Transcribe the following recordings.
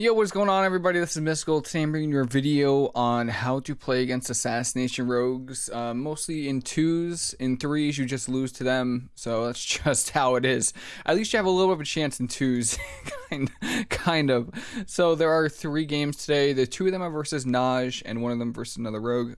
Yo, what's going on everybody? This is Mystical. Today I'm bringing you a video on how to play against Assassination Rogues. Uh, mostly in twos, in threes you just lose to them, so that's just how it is. At least you have a little bit of a chance in twos, kind, kind of. So there are three games today. The two of them are versus Naj, and one of them versus another rogue.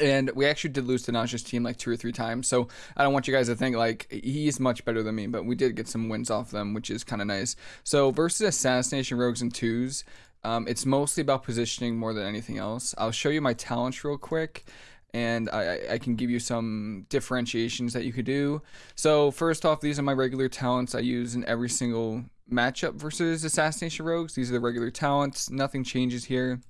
And we actually did lose to Naj's team like two or three times. So I don't want you guys to think like he's much better than me, but we did get some wins off them, which is kind of nice. So versus Assassination Rogues and Twos, um, it's mostly about positioning more than anything else. I'll show you my talents real quick and I, I can give you some differentiations that you could do. So first off, these are my regular talents I use in every single matchup versus Assassination Rogues. These are the regular talents. Nothing changes here.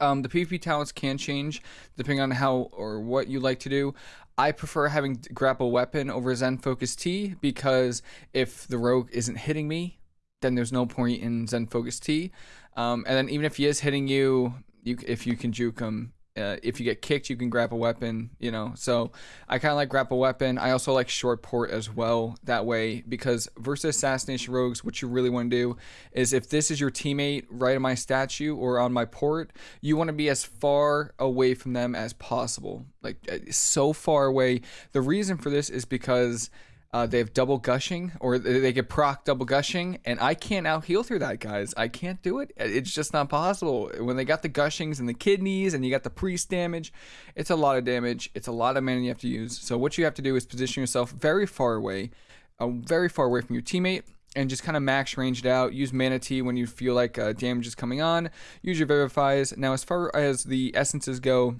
Um, the PvP talents can change depending on how or what you like to do. I prefer having grapple weapon over Zen Focus Tea because if the rogue isn't hitting me, then there's no point in Zen Focus Tea. Um, and then even if he is hitting you, you if you can juke him, uh, if you get kicked, you can grapple weapon, you know. So I kind of like grapple weapon. I also like short port as well that way because versus assassination rogues, what you really want to do is if this is your teammate right on my statue or on my port, you want to be as far away from them as possible, like uh, so far away. The reason for this is because uh, they have double gushing, or they get proc double gushing, and I can't out heal through that, guys. I can't do it. It's just not possible. When they got the gushings and the kidneys, and you got the priest damage, it's a lot of damage. It's a lot of mana you have to use. So what you have to do is position yourself very far away, uh, very far away from your teammate, and just kind of max range it out. Use Mana Tea when you feel like uh, damage is coming on. Use your Vivifies. Now, as far as the essences go,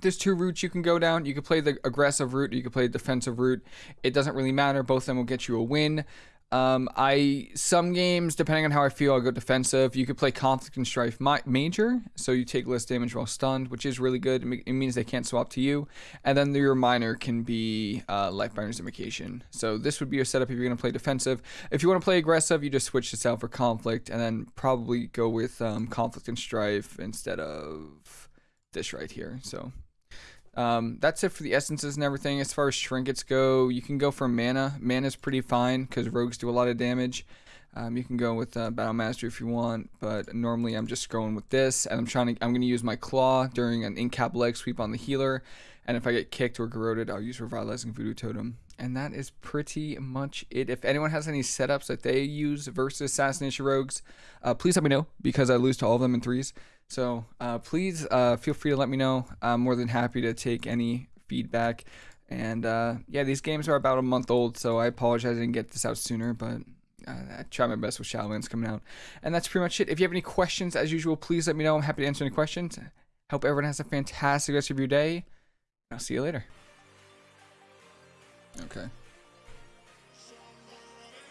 there's two routes you can go down. You can play the aggressive route, you can play the defensive route. It doesn't really matter. Both of them will get you a win. Um, I some games, depending on how I feel, I'll go defensive. You could play conflict and strife major, so you take less damage while stunned, which is really good. It means they can't swap to you. And then your minor can be uh, Lifebinder's Invocation. So this would be your setup if you're going to play defensive. If you want to play aggressive, you just switch this out for conflict, and then probably go with um, conflict and strife instead of this right here. So um, that's it for the essences and everything. As far as trinkets go, you can go for mana. Mana is pretty fine because rogues do a lot of damage. Um, you can go with uh, Battle Master if you want, but normally I'm just going with this, and I'm trying to. I'm going to use my claw during an in-cap leg sweep on the healer, and if I get kicked or corroded, I'll use Revitalizing Voodoo Totem, and that is pretty much it. If anyone has any setups that they use versus Assassination Rogues, uh, please let me know because I lose to all of them in threes. So uh, please uh, feel free to let me know. I'm more than happy to take any feedback. And uh, yeah, these games are about a month old, so I apologize I didn't get this out sooner, but uh, I try my best with Shadowlands coming out. And that's pretty much it. If you have any questions, as usual, please let me know. I'm happy to answer any questions. Hope everyone has a fantastic rest of your day. I'll see you later. Okay.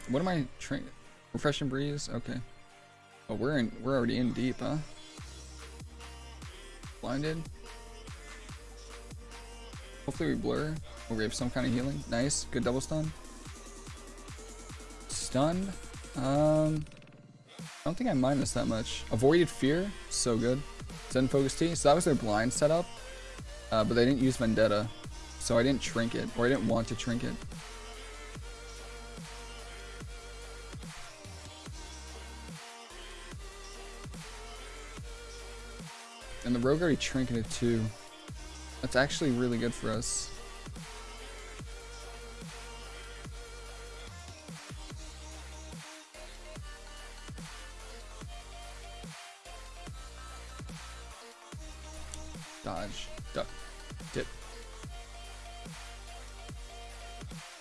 What am I trying? Refreshing breeze? Okay. Oh, we're in. We're already in deep, huh? Blinded. Hopefully we blur. Or we have some kind of healing. Nice. Good double stun. Stunned. Um, I don't think I mind this that much. Avoided Fear. So good. Zen Focus Tea. So that was their blind setup. Uh, but they didn't use Vendetta. So I didn't Trinket. Or I didn't want to Trinket. And the rogue already trinketed too. That's actually really good for us. Dodge. Duck. Dip.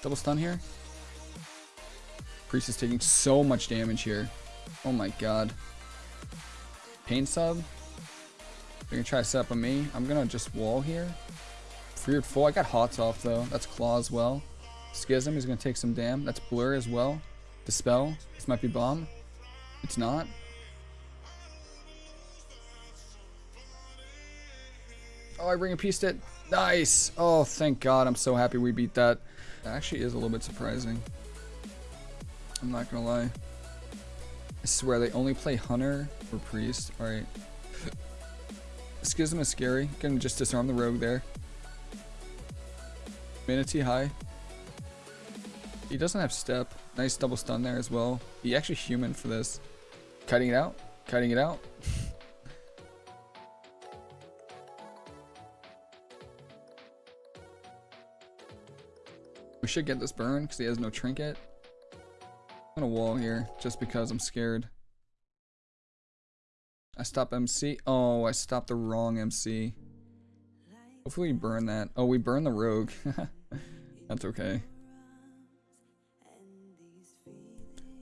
Double stun here. Priest is taking so much damage here. Oh my god. Pain sub. They're gonna try to set up on me. I'm gonna just wall here. Feared full. I got hots off though. That's claw as well. Schism is gonna take some damn. That's blur as well. Dispel. This might be bomb. It's not. Oh, I Ring of Peace it. Nice. Oh, thank God. I'm so happy we beat that. That actually is a little bit surprising. I'm not gonna lie. I swear they only play Hunter or Priest. Alright. Schism is scary. Can just disarm the rogue there. Mana Tea high. He doesn't have step. Nice double stun there as well. He actually human for this. Cutting it out. Cutting it out. we should get this burn because he has no trinket. I'm gonna wall here just because I'm scared. I stop MC. Oh, I stopped the wrong MC. Hopefully we burn that. Oh, we burn the rogue. That's okay.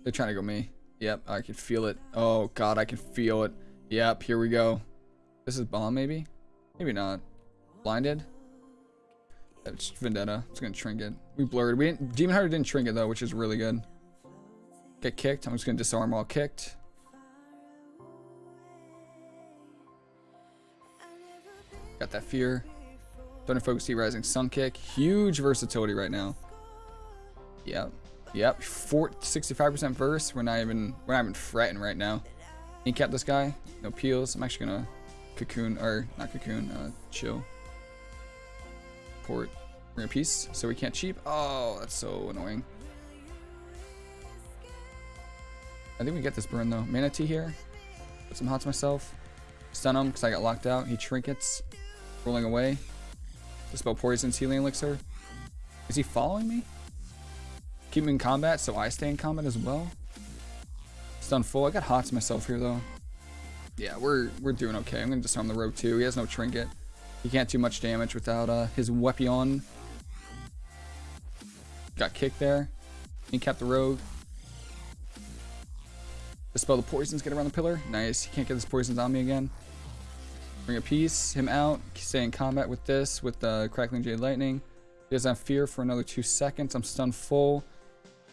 They're trying to go me. Yep, I can feel it. Oh god, I can feel it. Yep, here we go. This is bomb maybe? Maybe not. Blinded? It's Vendetta. It's gonna trinket. We blurred. We didn't Demon Hunter didn't trinket though, which is really good. Get kicked. I'm just gonna disarm all kicked. Got that fear. Thunder Focus Tea Rising Sun Kick. Huge versatility right now. Yep. Yep. 65% verse. We're not even we're not even fretting right now. Incap this guy. No peels. I'm actually gonna cocoon or not cocoon, uh, chill. Port. We're a piece, so we can't cheap. Oh, that's so annoying. I think we get this burn though. Mana Tea here. Put some hots myself. Stun him because I got locked out. He trinkets. Rolling away. Dispel Poison's healing elixir. Is he following me? Keep him in combat so I stay in combat as well. Stun full. I got hots myself here though. Yeah, we're we're doing okay. I'm gonna disarm the rogue too. He has no trinket. He can't do much damage without uh, his weapon. Got kicked there. He kept the rogue. Dispel the poisons, get around the pillar. Nice. He can't get his poisons on me again. Ring of Peace, him out, stay in combat with this, with the Crackling Jade Lightning. He doesn't have fear for another two seconds. I'm stunned full.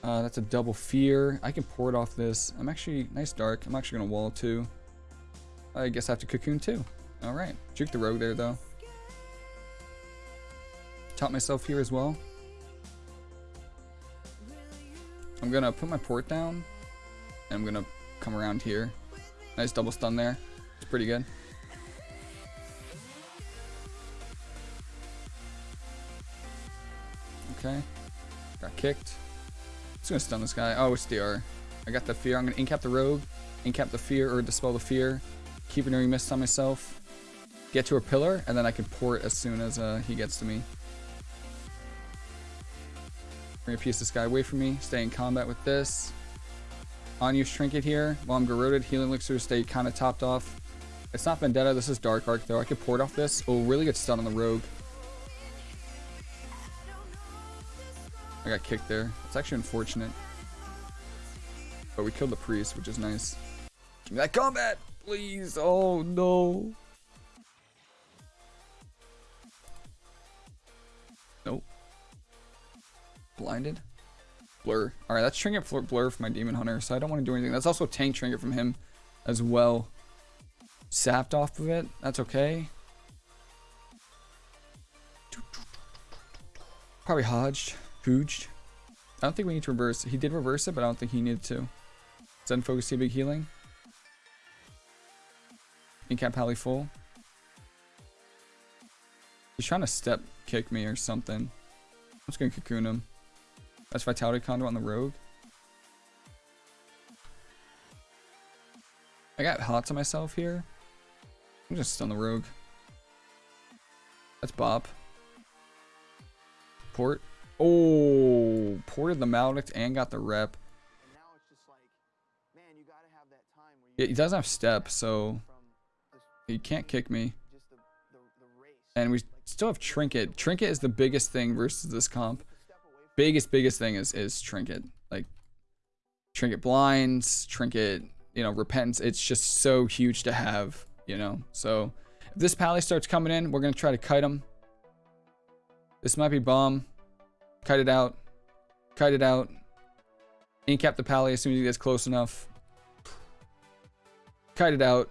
Uh, that's a double fear. I can pour it off this. I'm actually, nice dark. I'm actually going to wall too. I guess I have to cocoon too. Alright. Juke the rogue there though. Top myself here as well. I'm going to put my port down. And I'm going to come around here. Nice double stun there. It's pretty good. Okay. Got kicked. Just gonna stun this guy. Oh, it's DR. I got the fear. I'm gonna incap the rogue, incap the fear, or dispel the fear. Keep an earring mist on myself. Get to a pillar, and then I can port as soon as uh, he gets to me. Ring of Peace this guy away from me. Stay in combat with this. On use trinket here. While I'm corroded, healing elixir stay kind of topped off. It's not Vendetta. This is Dark Arc though. I could port off this. Oh, really good stun on the rogue. I got kicked there. It's actually unfortunate. But we killed the priest, which is nice. Give me that combat, please. Oh, no. Nope. Blinded. Blur. Alright, that's Trinket Blur for my Demon Hunter, so I don't want to do anything. That's also Tank Trinket from him as well. Sapped off of it. That's okay. Probably Hodged. I don't think we need to reverse. He did reverse it, but I don't think he needed to. Zen Focus Big Healing. Incap Pally full. He's trying to step kick me or something. I'm just gonna cocoon him. That's Vitality Conduit on the Rogue. I got hot to myself here. I'm just stun the Rogue. That's Bop. Port. Oh, ported the Maledict and got the rep. Yeah, he doesn't have step, so he can't kick me. And we still have Trinket. Trinket is the biggest thing versus this comp. Biggest, biggest thing is, is Trinket. Like, Trinket blinds, Trinket, you know, Repentance. It's just so huge to have, you know. So, if this Pally starts coming in, we're going to try to kite him. This might be bomb. Kite it out. Kite it out. Incap the pally as soon as he gets close enough. Kite it out.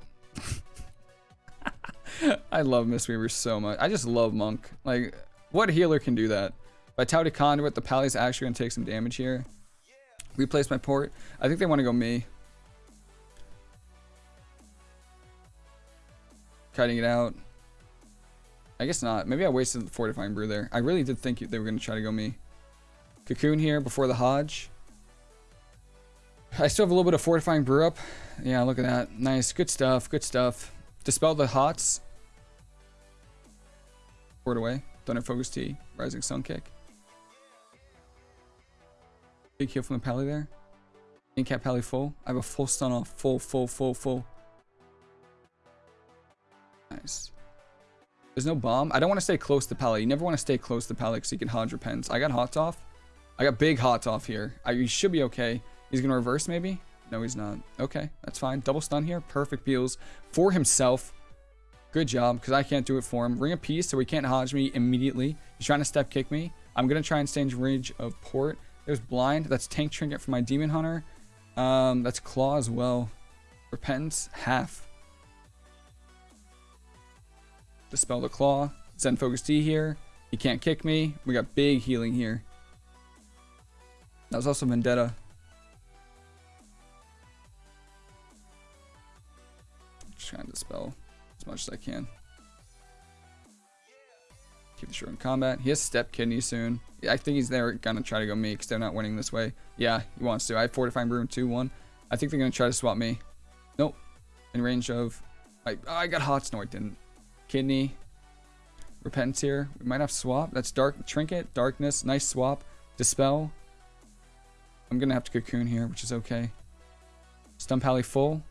I love Mistweaver so much. I just love Monk. Like, what healer can do that? Vitality Conduit, the pally's actually going to take some damage here. Replace my port. I think they want to go me. Cutting it out. I guess not. Maybe I wasted the Fortifying Brew there. I really did think they were going to try to go me. Cocoon here before the Hodge. I still have a little bit of fortifying brew up. Yeah, look at that. Nice. Good stuff. Good stuff. Dispel the hots. Word away. Thunder Focus Tea. Rising Sun Kick. Big heal from the Pally there. Incap Pally full. I have a full stun off. Full, full, full, full. Nice. There's no bomb. I don't want to stay close to Pally. You never want to stay close to Pally because you can hodge your pens. I got hots off. I got big hots off here. I, you should be okay. He's going to reverse maybe? No, he's not. Okay, that's fine. Double stun here. Perfect peels for himself. Good job, because I can't do it for him. Ring of Peace, so he can't hodge me immediately. He's trying to step kick me. I'm going to try and stay in range of port. There's Blind. That's Tank Trinket for my Demon Hunter. Um, that's Claw as well. Repentance, half. Dispel the Claw. Zen Focus Tea here. He can't kick me. We got big healing here. That was also Vendetta. Just trying to dispel as much as I can. Keep the short in combat. He has step kidney soon. I think he's there gonna try to go me because they're not winning this way. Yeah, he wants to. I have fortifying brew 2-1. I think they're gonna try to swap me. Nope. In range of I I got hot snort, didn't. Kidney. Repentance here. We might have swap. That's dark trinket, darkness, nice swap. Dispel. I'm gonna have to cocoon here, which is okay. Stun Pally full.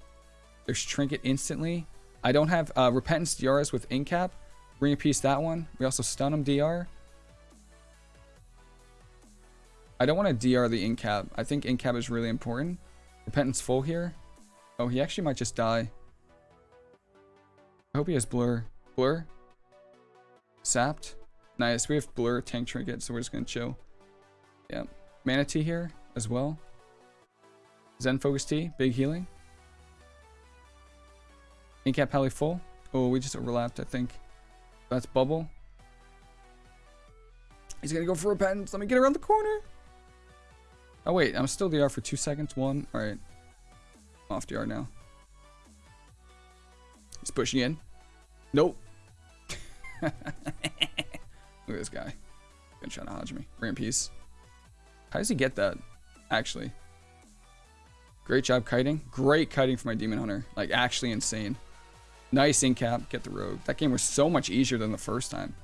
There's trinket instantly. I don't have uh, repentance DRs with incap. Ring of Peace that one. We also stun him DR. I don't want to DR the incap. I think incap is really important. Repentance full here. Oh, he actually might just die. I hope he has blur. Blur. Sapped. Nice. We have blur tank trinket, so we're just gonna chill. Yeah. Mana Tea here as well. Zen Focus Tea, big healing. Incap Pally full. Oh, we just overlapped, I think. That's Bubble. He's gonna go for Repentance. Let me get around the corner. Oh, wait. I'm still DR for two seconds. One. All right. off DR now. He's pushing in. Nope. Look at this guy. Gonna try to hodge me. Ram piece. How does he get that? Actually. Great job kiting. Great kiting for my Demon Hunter. Like, actually insane. Nice in cap. Get the rogue. That game was so much easier than the first time.